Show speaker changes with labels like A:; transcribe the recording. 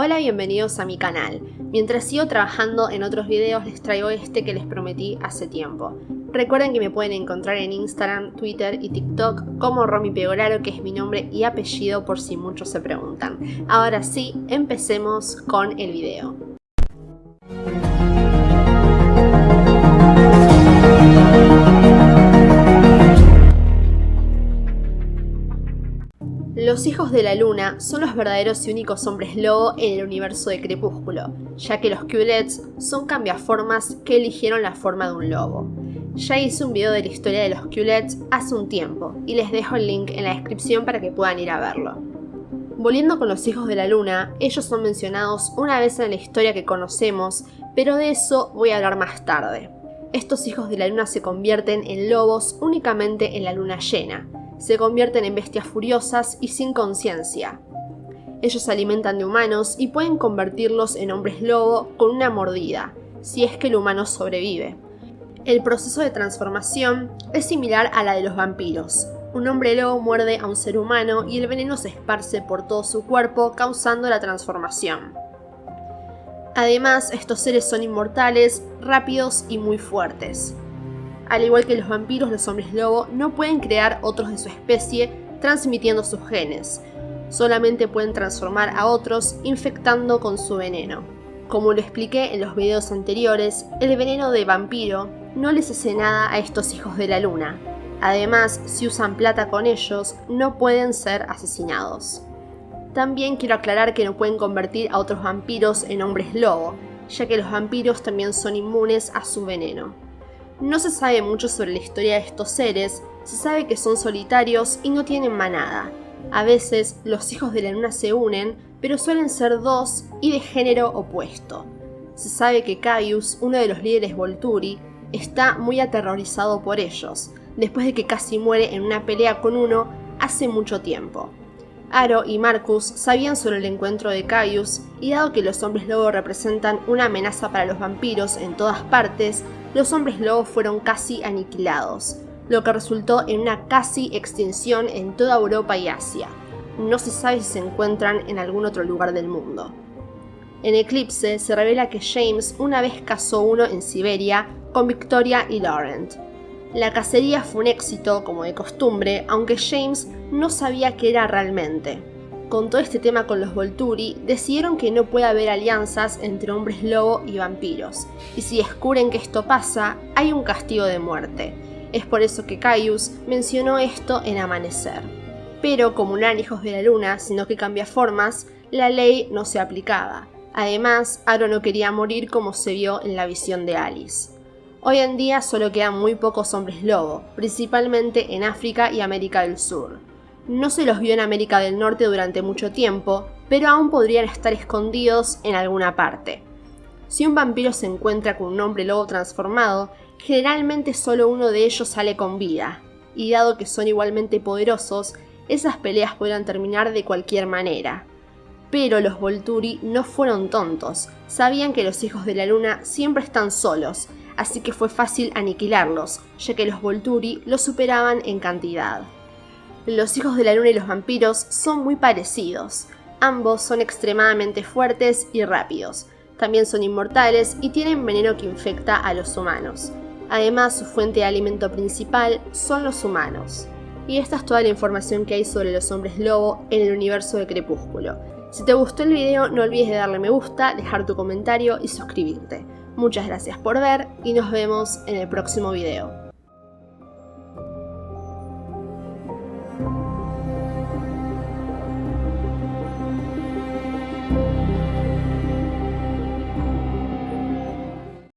A: Hola, bienvenidos a mi canal. Mientras sigo trabajando en otros videos les traigo este que les prometí hace tiempo. Recuerden que me pueden encontrar en Instagram, Twitter y TikTok como Romy Pegoraro, que es mi nombre y apellido por si muchos se preguntan. Ahora sí, empecemos con el video. Los hijos de la luna son los verdaderos y únicos hombres lobo en el universo de Crepúsculo, ya que los Culets son cambiaformas que eligieron la forma de un lobo. Ya hice un video de la historia de los Culets hace un tiempo, y les dejo el link en la descripción para que puedan ir a verlo. Volviendo con los hijos de la luna, ellos son mencionados una vez en la historia que conocemos, pero de eso voy a hablar más tarde. Estos hijos de la luna se convierten en lobos únicamente en la luna llena, se convierten en bestias furiosas y sin conciencia. Ellos se alimentan de humanos y pueden convertirlos en hombres lobo con una mordida, si es que el humano sobrevive. El proceso de transformación es similar a la de los vampiros. Un hombre lobo muerde a un ser humano y el veneno se esparce por todo su cuerpo causando la transformación. Además, estos seres son inmortales, rápidos y muy fuertes. Al igual que los vampiros, los hombres lobo no pueden crear otros de su especie transmitiendo sus genes. Solamente pueden transformar a otros infectando con su veneno. Como lo expliqué en los videos anteriores, el veneno de vampiro no les hace nada a estos hijos de la luna. Además, si usan plata con ellos, no pueden ser asesinados. También quiero aclarar que no pueden convertir a otros vampiros en hombres lobo, ya que los vampiros también son inmunes a su veneno. No se sabe mucho sobre la historia de estos seres, se sabe que son solitarios y no tienen manada. A veces los hijos de la luna se unen, pero suelen ser dos y de género opuesto. Se sabe que Caius, uno de los líderes Volturi, está muy aterrorizado por ellos, después de que casi muere en una pelea con uno hace mucho tiempo. Aro y Marcus sabían sobre el encuentro de Caius, y dado que los hombres lobo representan una amenaza para los vampiros en todas partes, los hombres lobo fueron casi aniquilados, lo que resultó en una casi extinción en toda Europa y Asia. No se sabe si se encuentran en algún otro lugar del mundo. En Eclipse se revela que James una vez cazó uno en Siberia con Victoria y Laurent. La cacería fue un éxito, como de costumbre, aunque James no sabía qué era realmente con todo este tema con los Volturi, decidieron que no puede haber alianzas entre hombres lobo y vampiros, y si descubren que esto pasa, hay un castigo de muerte. Es por eso que Caius mencionó esto en Amanecer. Pero como no eran hijos de la luna, sino que cambia formas, la ley no se aplicaba. Además, Aro no quería morir como se vio en la visión de Alice. Hoy en día solo quedan muy pocos hombres lobo, principalmente en África y América del Sur. No se los vio en América del Norte durante mucho tiempo, pero aún podrían estar escondidos en alguna parte. Si un vampiro se encuentra con un hombre lobo transformado, generalmente solo uno de ellos sale con vida, y dado que son igualmente poderosos, esas peleas podrán terminar de cualquier manera. Pero los Volturi no fueron tontos, sabían que los hijos de la luna siempre están solos, así que fue fácil aniquilarlos, ya que los Volturi los superaban en cantidad. Los hijos de la luna y los vampiros son muy parecidos. Ambos son extremadamente fuertes y rápidos. También son inmortales y tienen veneno que infecta a los humanos. Además, su fuente de alimento principal son los humanos. Y esta es toda la información que hay sobre los hombres lobo en el universo de Crepúsculo. Si te gustó el video no olvides de darle me gusta, dejar tu comentario y suscribirte. Muchas gracias por ver y nos vemos en el próximo video.